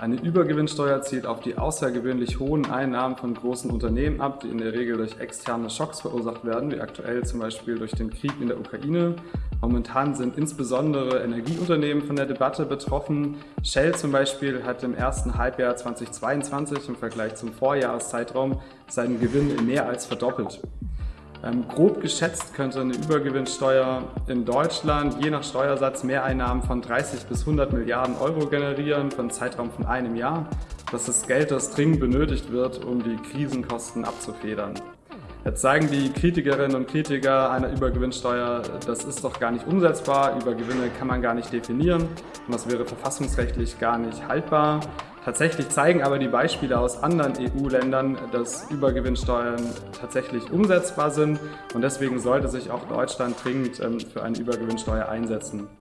Eine Übergewinnsteuer zielt auf die außergewöhnlich hohen Einnahmen von großen Unternehmen ab, die in der Regel durch externe Schocks verursacht werden, wie aktuell zum Beispiel durch den Krieg in der Ukraine. Momentan sind insbesondere Energieunternehmen von der Debatte betroffen. Shell zum Beispiel hat im ersten Halbjahr 2022 im Vergleich zum Vorjahreszeitraum seinen Gewinn mehr als verdoppelt. Ähm, grob geschätzt könnte eine Übergewinnsteuer in Deutschland je nach Steuersatz Mehreinnahmen von 30 bis 100 Milliarden Euro generieren für einen Zeitraum von einem Jahr. Das ist Geld, das dringend benötigt wird, um die Krisenkosten abzufedern. Jetzt sagen die Kritikerinnen und Kritiker einer Übergewinnsteuer, das ist doch gar nicht umsetzbar, Übergewinne kann man gar nicht definieren und das wäre verfassungsrechtlich gar nicht haltbar. Tatsächlich zeigen aber die Beispiele aus anderen EU-Ländern, dass Übergewinnsteuern tatsächlich umsetzbar sind und deswegen sollte sich auch Deutschland dringend ähm, für eine Übergewinnsteuer einsetzen.